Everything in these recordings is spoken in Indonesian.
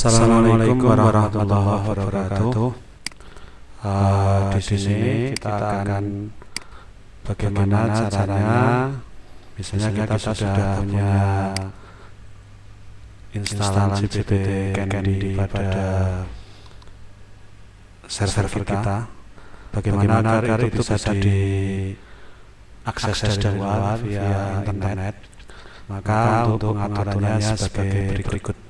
Assalamualaikum warahmatullahi wabarakatuh. Uh, di sini kita akan bagaimana caranya, misalnya kita sudah punya instalan GPT Candy pada server kita, bagaimana agar itu bisa diakses dari luar via internet. Maka untuk pengaturannya sebagai berikut.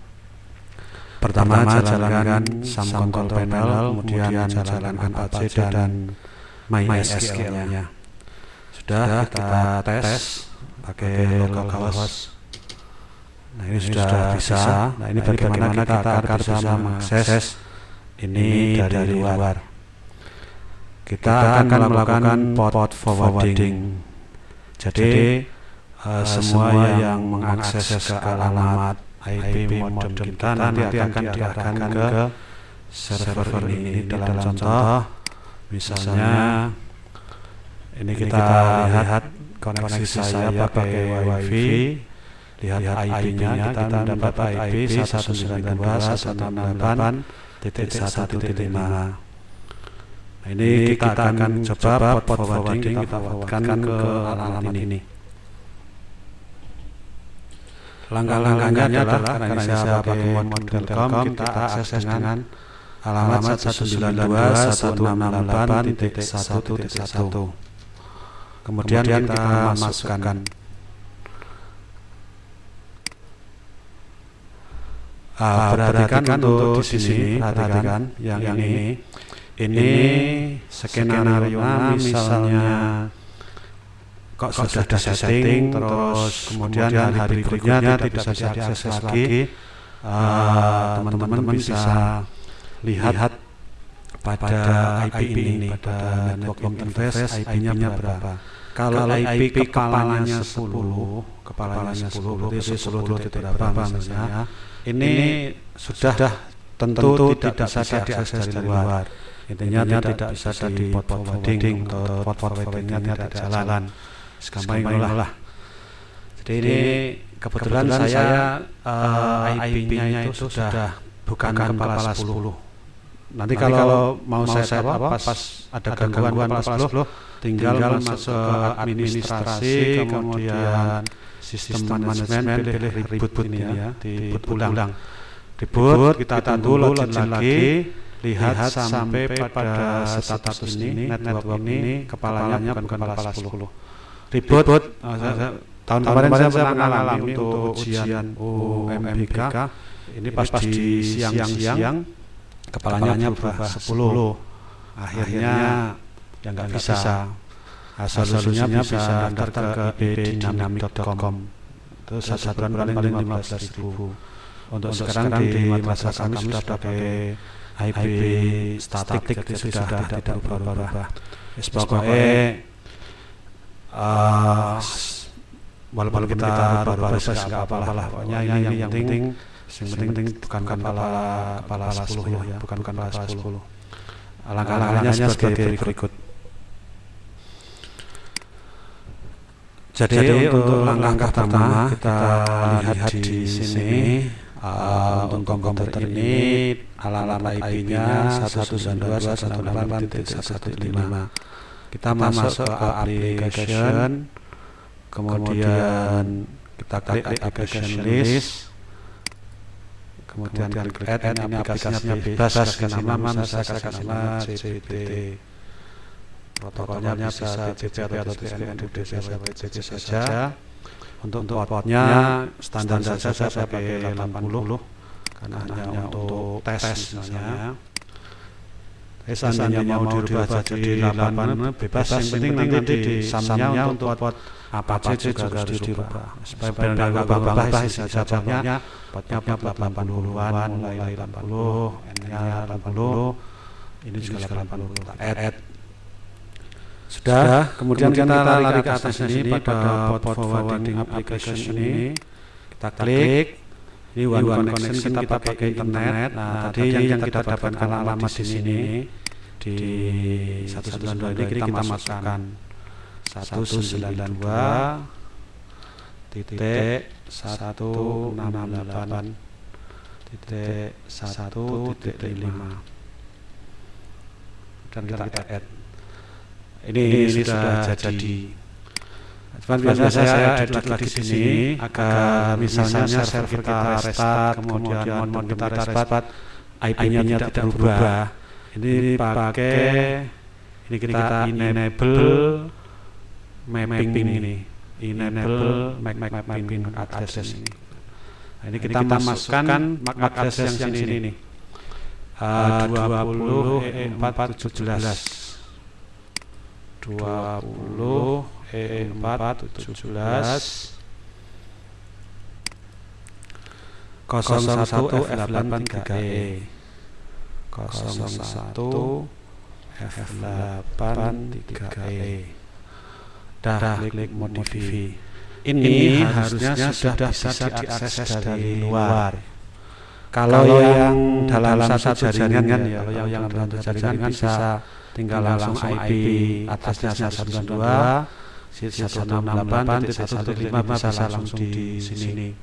Pertama, jalankan SAM control panel, kemudian jalankan Apache dan MySQL-nya. Sudah kita tes pakai localhost. Nah ini sudah bisa. Nah ini bagaimana kita agar bisa mengakses ini dari luar. Kita akan melakukan port forwarding. Jadi uh, semua yang mengakses ke alamat IP modem kita nanti akan diarahkan ke server ini. dalam contoh misalnya ini kita lihat koneksi saya pakai wifi. Lihat IP-nya kita mendapat IP 192.168.1.5 nah ini kita akan coba port forwarding kita forwardkan ke alamat ini Langkah-langkahnya adalah karena ini saya pakai mod.com kita akses dengan alamat 192.168.1.1 kemudian kita masukkan Ah, perhatikan untuk di sini, perhatikan yang ini, ini. Skenario misalnya kok, kok sudah setting terus kemudian hari berikutnya tidak bisa diakses lagi. teman-teman uh, bisa lihat pada IP ini pada network interface IP-nya berapa? kalau IP kepalanya 10 kepalanya 10 berarti 10 titik berapa misalnya? ini sudah tentu tidak bisa diakses dari luar. intinya tidak bisa di port forwarding atau port forwardingnya tidak jalan segampang inilah jadi ini kebetulan, kebetulan saya uh, IP-nya itu sudah bukan kepala 10 nanti, kalau, kalau mau saya set apa pas, pas ada gangguan kepala 10 tinggal, tinggal masuk ke administrasi kemudian sistem manajemen pilih reboot ini ya di boot ulang reboot kita tunggu login lagi lihat sampai pada status ini network ini kepalanya bukan kepala 10 ribut. ribut. Oh, saya, saya, tahun kemarin, kemarin saya pernah mengalami untuk ujian UMBK. Ini pas, pas di siang-siang kepalanya berubah 10. Akhirnya yang nggak bisa. bisa. Nah, solusinya bisa daftar ke ibdynamic.com. Itu satu bulan paling 15 ribu. Untuk, sekarang, di masa kami sudah pakai IP statik, itu sudah tidak berubah-ubah. Pokoknya uh, walaupun kita baru proses nggak apa-apa lah pokoknya ini yang penting yang penting bukan kepala kepala sepuluh ya bukan kepala sepuluh. langkah-langkahnya sebagai berikut. jadi, jadi untuk langkah pertama kita lihat di sini. uh, untuk komputer ini alamat IP-nya 192.168.115 kita, masuk ke application. kemudian kita klik application list. kemudian klik add ini aplikasinya bebas kasih nama saya kasih nama CPT protokolnya bisa TCP atau TCP TCP saja. Untuk portnya standar saja saya pakai 80 karena hanya untuk tes misalnya Eh, seandainya mau dirubah jadi 8 bebas, yang penting nanti di samnya untuk pot apa aja juga harus dirubah supaya benar nggak babak-babak isi potnya 80-an mulai 80 N-nya 80 ini juga 80 kita add sudah kemudian kita lari ke atas ini pada port forwarding application ini kita klik ini one connection kita pakai internet. nah tadi yang kita dapatkan alamat di sini. di 192 ini kita masukkan. 192 titik 168 titik satu titik lima. Dan kita, kita add. Ini, ini, ini sudah, sudah jadi Cuman biasa saya edit lagi di sini agar misalnya server kita restart kemudian mon kita restart IP-nya tidak berubah. Ini pakai ini kita enable mapping ini. enable map mapping address ini. Nah, ini kita masukkan MAC address yang sini ini. Uh, 20 E417 20 E4 17 01 F8 3E 01 F8 3E Dah klik modify ini, harusnya sudah bisa diakses dari luar. kalau yang dalam satu jaringan ya kalau yang dalam satu jaringan bisa tinggal langsung IP atasnya 192 168.115 bisa langsung di sini.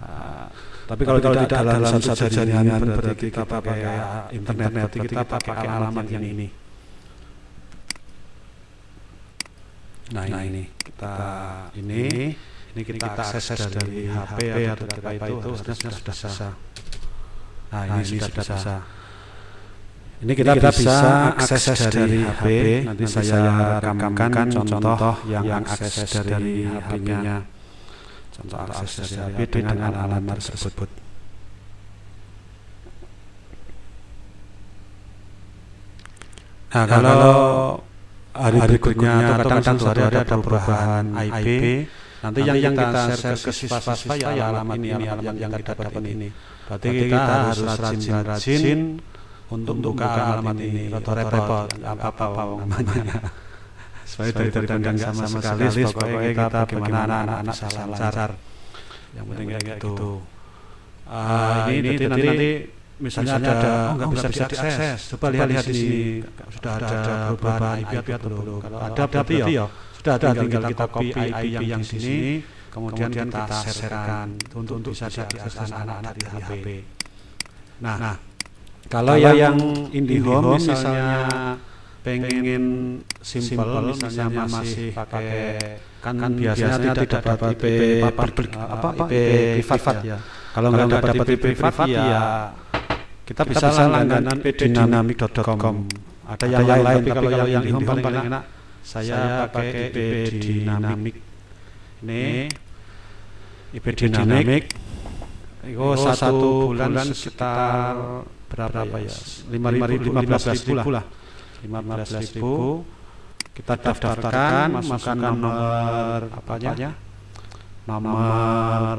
Uh, tapi kalau, kalau tidak dalam satu jaringan berarti kita pakai internet, berarti kita pakai alamat yang ini. Nah, nah ini kita ini ini kita akses dari HP atau apa itu harusnya sudah bisa. Nah, ini sudah bisa. Ini kita, kita bisa akses dari HP. Nanti saya rekamkan contoh yang akses dari HP-nya. Contoh akses dari HP dengan alamat tersebut. Nah, kalau hari berikutnya atau kadang-kadang suatu hari ada perubahan IP, nanti yang, yang kita share ke siswa-siswa ya alamat ini, alamat yang kita dapat ini. Berarti kita harus rajin-rajin untuk buka alamat ini atau repot. apa apa namanya. Supaya dari dari sama sekali pokoknya kita bagaimana anak-anak bisa lancar. yang penting kayak gitu. uh, ini, ini nanti, nanti misalnya, ada oh nggak bisa diakses. coba lihat lihat di sini. sudah ada perubahan IP atau belum? kalau ada berarti ya. sudah ada tinggal kita copy IP yang di sini. kemudian kita sharekan untuk bisa diakses anak-anak di HP nah kalau yang, yang IndiHome misalnya, misalnya pengen simple, misalnya masih pakai kan, kan biasanya, biasanya tidak dapat IP public apa IP privat ya. Kalau nggak dapat IP privat ya, ya kita bisa langganan pdynamic.com. Ada yang lain, tapi kalau yang IndiHome paling enak saya pakai IP Dynamic. Ini IP Dynamic. Itu satu bulan sekitar berapa, berapa ya? lima ribu lima belas ribu lah. lima belas ribu. kita daftarkan masukkan nomor apanya nomor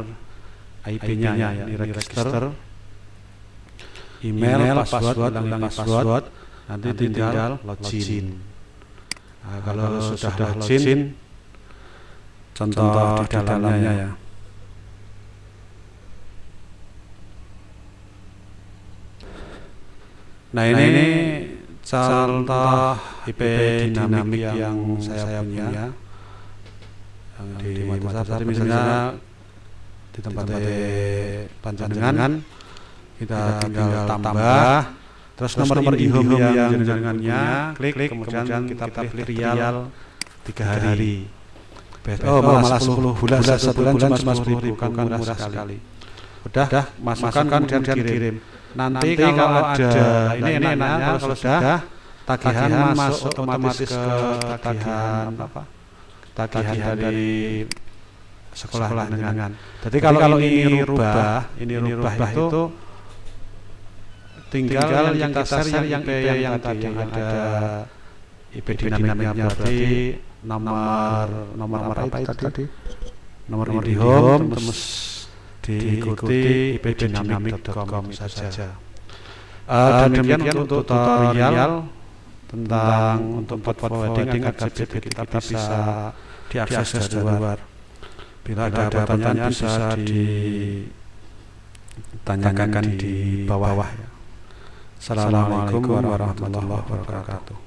IP-nya ya, ini register. Email, password, ulangi password, nanti, tinggal login. Nah, kalau, sudah login, contoh, di dalamnya ya. Nah ini, nah, ini contoh IP dinamik yang saya punya, yang di WhatsApp tadi misalnya di tempat panjangan kita tinggal tambah. terus nomor nomor IndiHome yang jaringannya klik kemudian kita pilih trial tiga hari. oh malah 10 bulan satu bulan cuma 10 ribu kan murah sekali. udah masukkan kemudian kirim nanti, nanti kalau, kalau ada, ini ini enaknya kalau sudah tagihan, tagihan masuk otomatis ke tagihan apa tagihan, dari sekolah, sekolah dengan. Jadi kalau, kalau ini rubah, ini rubah itu tinggal, tinggal yang kita share yang IP yang, yang tadi yang ada IP dinamiknya berarti nomor nomor apa itu tadi? Nomor, nomor di home terus diikuti ipdynamic.com saja. Uh, demikian, demikian untuk tutorial tentang untuk port forwarding agar JPT kita bisa diakses dari luar. Bila ada pertanyaan bisa ditanyakan di bawah. Assalamualaikum warahmatullahi wabarakatuh.